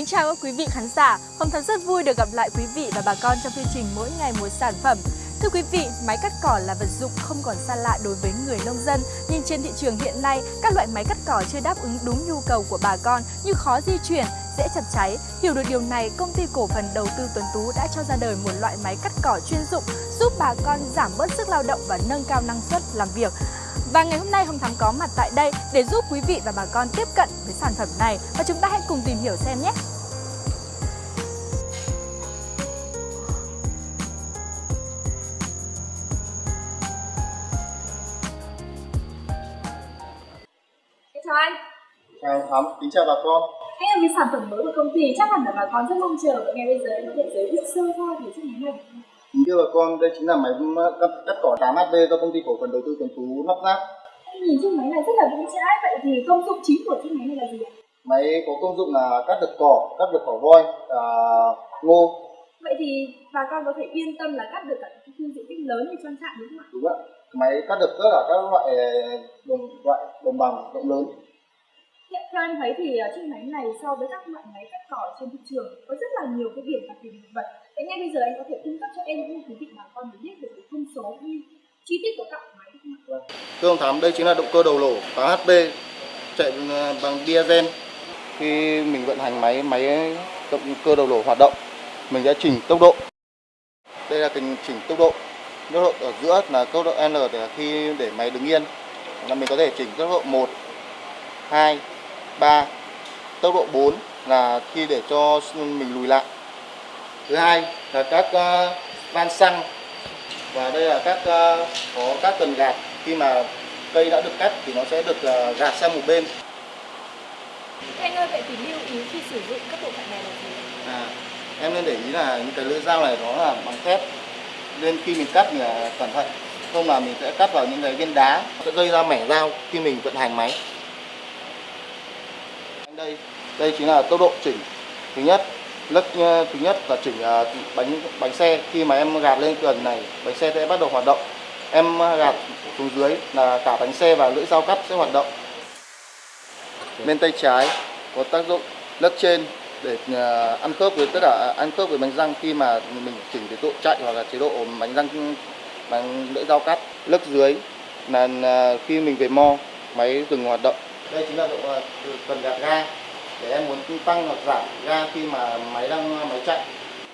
kính chào các quý vị khán giả. Hồng Thắm rất vui được gặp lại quý vị và bà con trong chương trình mỗi ngày một sản phẩm. Thưa quý vị, máy cắt cỏ là vật dụng không còn xa lạ đối với người nông dân. Nhưng trên thị trường hiện nay, các loại máy cắt cỏ chưa đáp ứng đúng nhu cầu của bà con như khó di chuyển, dễ chập cháy. Hiểu được điều này, công ty cổ phần đầu tư Tuấn Tú đã cho ra đời một loại máy cắt cỏ chuyên dụng giúp bà con giảm bớt sức lao động và nâng cao năng suất làm việc. Và ngày hôm nay Hồng Thắm có mặt tại đây để giúp quý vị và bà con tiếp cận với sản phẩm này và chúng ta hãy cùng tìm hiểu xem nhé. Chào anh. Chào Thắm, kính chào bà con. Đây là cái sản phẩm mới của công ty chắc hẳn là bà con rất mong chờ và ngay bây giờ anh có thể giới thiệu sơ qua về chiếc máy này. Kính thưa bà con, đây chính là máy cắt, cắt cỏ 8HB do công ty cổ phần đầu tư Tuấn Tú lắp ráp. Nhìn chiếc máy này rất là vững chãi, vậy thì công dụng chính của chiếc máy này là gì ạ? Máy có công dụng là cắt được cỏ, cắt được cỏ voi, à, ngô. Vậy thì bà con có thể yên tâm là cắt được cả những khu diện tích lớn như trang trại đúng không ạ? Đúng ạ. Máy cắt được tất cả các loại đồng loại đồng bằng rộng lớn. Hiện theo em thấy thì uh, chiếc máy này so với các loại máy cắt cỏ trên thị trường có rất là nhiều cái điểm đặc nổi bật. Thế ngay bây giờ anh có thể cung cấp cho em những quý vị bà con để biết được cái thông số như chi tiết của các máy được không ạ? Thưa ông thám đây chính là động cơ đầu lỗ 8HP chạy ừ, bằng diesel. Khi mình vận hành máy máy động cơ đầu lỗ hoạt động, mình sẽ chỉnh tốc độ. Đây là cần chỉnh tốc độ. Tốc độ ở giữa là tốc độ L để khi để máy đứng yên là mình có thể chỉnh tốc độ 1 2 3 tốc độ 4 là khi để cho mình lùi lại thứ hai là các uh, van xăng. Và đây là các uh, có các cần gạt. Khi mà cây đã được cắt thì nó sẽ được uh, gạt sang một bên. Anh ơi vậy thì lưu ý khi sử dụng các bộ phận này là gì? à, em nên để ý là những cái lưỡi dao này nó là bằng thép. Nên khi mình cắt thì là cẩn thận. Không là mình sẽ cắt vào những cái viên đá. Sẽ gây ra mẻ dao khi mình vận hành máy. Đây đây chính là tốc độ chỉnh. Thứ nhất lấc thứ nhất là chỉnh uh, bánh bánh xe. Khi mà em gạt lên gần này bánh xe sẽ bắt đầu hoạt động. Em gạt xuống dưới là cả bánh xe và lưỡi dao cắt sẽ hoạt động. Bên tay trái có tác dụng lấc trên để ăn khớp với tất cả ăn khớp với bánh răng. Khi mà mình chỉnh cái độ chạy hoặc là chế độ bánh răng bằng lưỡi dao cắt lấc dưới là khi mình về mo máy dừng hoạt động. Đây chính là độ cần gạt ga để em muốn tăng hoặc giảm ga khi mà máy đang máy chạy.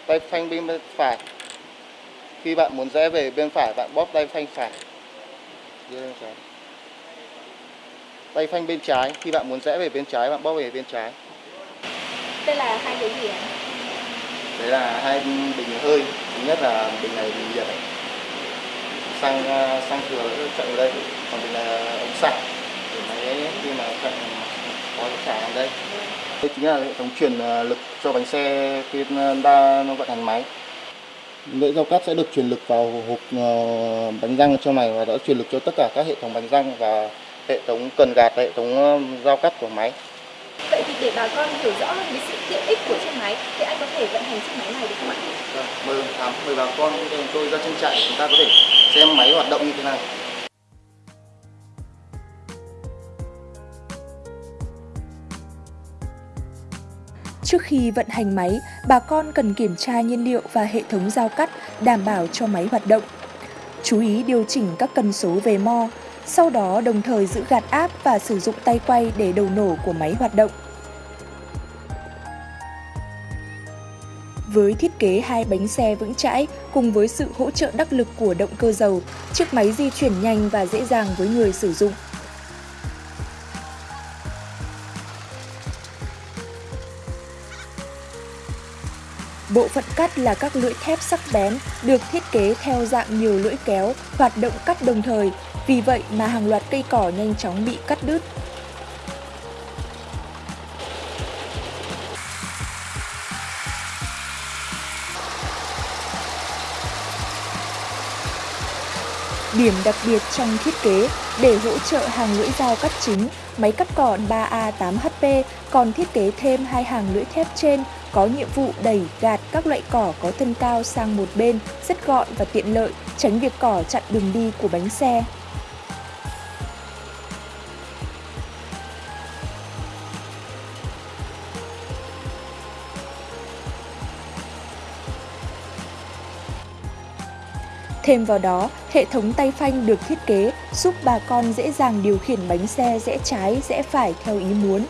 Tay phanh bên phải. Khi bạn muốn rẽ về bên phải bạn bóp tay phanh phải. Tay phanh bên trái. Khi bạn muốn rẽ về bên trái bạn bóp về bên trái. Đây là hai cái gì ạ? đấy là hai bình hơi. Thứ nhất là bình này bình nhiệt xăng xăng thừa chạy vào đây còn bình là ống xăng để máy khi mà chạy đây. Đây chính là hệ thống truyền lực cho bánh xe khi đa nó vận hành máy. Lưỡi dao cắt sẽ được truyền lực vào hộp bánh răng trong này và đã truyền lực cho tất cả các hệ thống bánh răng và hệ thống cần gạt hệ thống dao cắt của máy. Vậy thì để bà con hiểu rõ hơn cái sự tiện ích của chiếc máy thì anh có thể vận hành chiếc máy này được không ạ? Vâng, mời thám mời bà con tôi ra chân chạy chúng ta có thể xem máy hoạt động như thế này Trước khi vận hành máy, bà con cần kiểm tra nhiên liệu và hệ thống giao cắt đảm bảo cho máy hoạt động. Chú ý điều chỉnh các cần số về mo, sau đó đồng thời giữ gạt áp và sử dụng tay quay để đầu nổ của máy hoạt động. Với thiết kế hai bánh xe vững chãi cùng với sự hỗ trợ đắc lực của động cơ dầu, chiếc máy di chuyển nhanh và dễ dàng với người sử dụng. Bộ phận cắt là các lưỡi thép sắc bén, được thiết kế theo dạng nhiều lưỡi kéo, hoạt động cắt đồng thời, vì vậy mà hàng loạt cây cỏ nhanh chóng bị cắt đứt. Điểm đặc biệt trong thiết kế để hỗ trợ hàng lưỡi dao cắt chính, máy cắt cỏ 3A8HP còn thiết kế thêm hai hàng lưỡi thép trên có nhiệm vụ đẩy gạt các loại cỏ có thân cao sang một bên, rất gọn và tiện lợi, tránh việc cỏ chặn đường đi của bánh xe. Thêm vào đó, hệ thống tay phanh được thiết kế giúp bà con dễ dàng điều khiển bánh xe rẽ trái, rẽ phải theo ý muốn.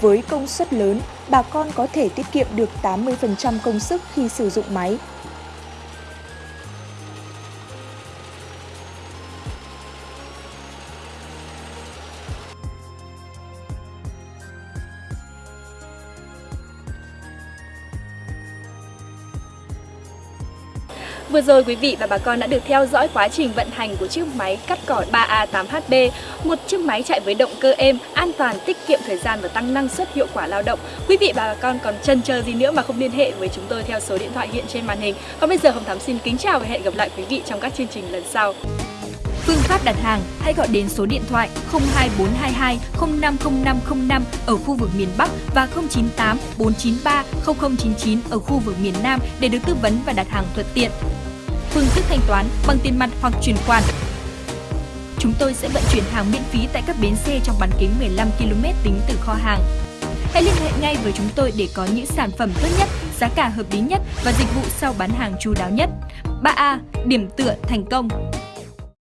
Với công suất lớn, bà con có thể tiết kiệm được 80% công sức khi sử dụng máy. Vừa rồi quý vị và bà con đã được theo dõi quá trình vận hành của chiếc máy cắt cỏ 3A8HB, một chiếc máy chạy với động cơ êm, an toàn, tiết kiệm thời gian và tăng năng suất hiệu quả lao động. Quý vị và bà con còn chần chờ gì nữa mà không liên hệ với chúng tôi theo số điện thoại hiện trên màn hình. Còn bây giờ Hồng Thắm xin kính chào và hẹn gặp lại quý vị trong các chương trình lần sau. Phương pháp đặt hàng hãy gọi đến số điện thoại 02422 050505 ở khu vực miền Bắc và 098 493 0099 ở khu vực miền Nam để được tư vấn và đặt hàng thuận tiện. Phương thức thanh toán bằng tiền mặt hoặc chuyển khoản. Chúng tôi sẽ vận chuyển hàng miễn phí tại các bến xe trong bán kính 15 km tính từ kho hàng. Hãy liên hệ ngay với chúng tôi để có những sản phẩm tốt nhất, giá cả hợp lý nhất và dịch vụ sau bán hàng chu đáo nhất. 3A. Điểm tựa thành công